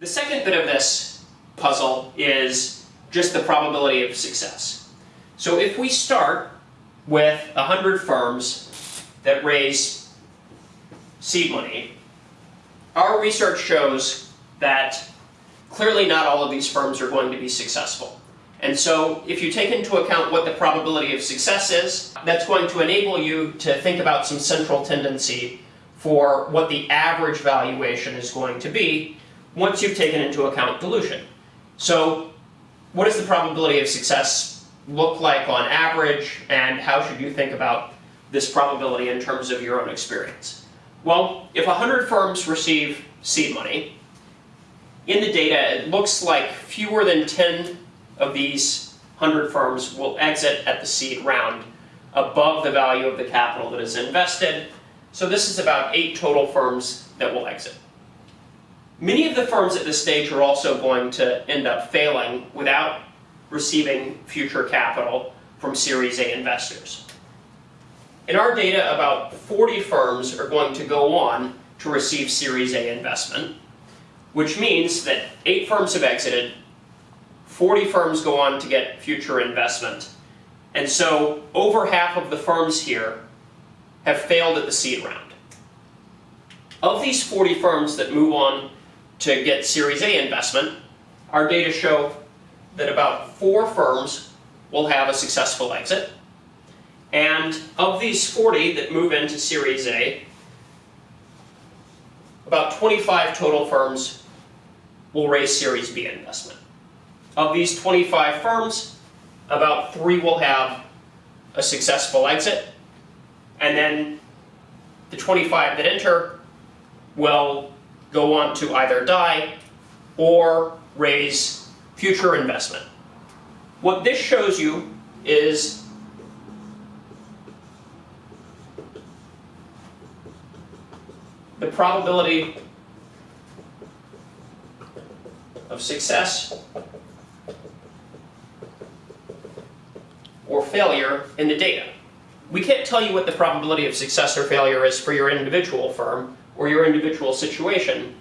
The second bit of this puzzle is just the probability of success. So if we start with 100 firms that raise seed money, our research shows that clearly not all of these firms are going to be successful. And so if you take into account what the probability of success is, that's going to enable you to think about some central tendency for what the average valuation is going to be once you've taken into account dilution. So what does the probability of success look like on average, and how should you think about this probability in terms of your own experience? Well, if 100 firms receive seed money, in the data it looks like fewer than 10 of these 100 firms will exit at the seed round above the value of the capital that is invested. So this is about 8 total firms that will exit. Many of the firms at this stage are also going to end up failing without receiving future capital from Series A investors. In our data, about 40 firms are going to go on to receive Series A investment, which means that 8 firms have exited, 40 firms go on to get future investment, and so over half of the firms here have failed at the seed round. Of these 40 firms that move on to get Series A investment, our data show that about four firms will have a successful exit. And of these 40 that move into Series A, about 25 total firms will raise Series B investment. Of these 25 firms, about three will have a successful exit, and then the 25 that enter will go on to either die or raise future investment. What this shows you is the probability of success or failure in the data. We can't tell you what the probability of success or failure is for your individual firm, or your individual situation.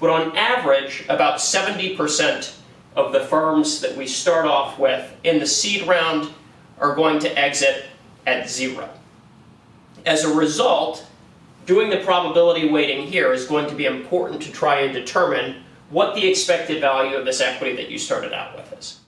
But on average, about 70% of the firms that we start off with in the seed round are going to exit at zero. As a result, doing the probability weighting here is going to be important to try and determine what the expected value of this equity that you started out with is.